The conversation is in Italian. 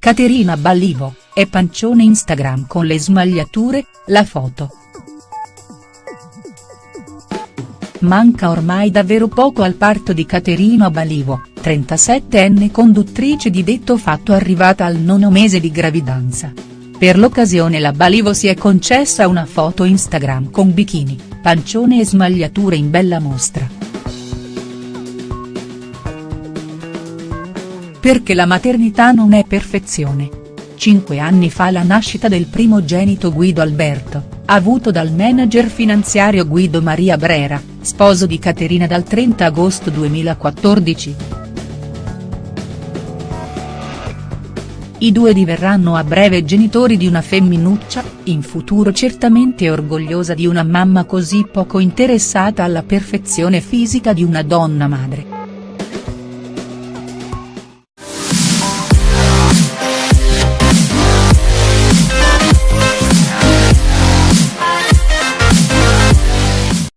Caterina Ballivo, è pancione Instagram con le smagliature, la foto. Manca ormai davvero poco al parto di Caterina Balivo, 37enne conduttrice di detto fatto arrivata al nono mese di gravidanza. Per l'occasione la Balivo si è concessa una foto Instagram con bikini, pancione e smagliature in bella mostra. Perché la maternità non è perfezione. Cinque anni fa la nascita del primogenito Guido Alberto, avuto dal manager finanziario Guido Maria Brera, sposo di Caterina dal 30 agosto 2014. I due diverranno a breve genitori di una femminuccia, in futuro certamente orgogliosa di una mamma così poco interessata alla perfezione fisica di una donna madre.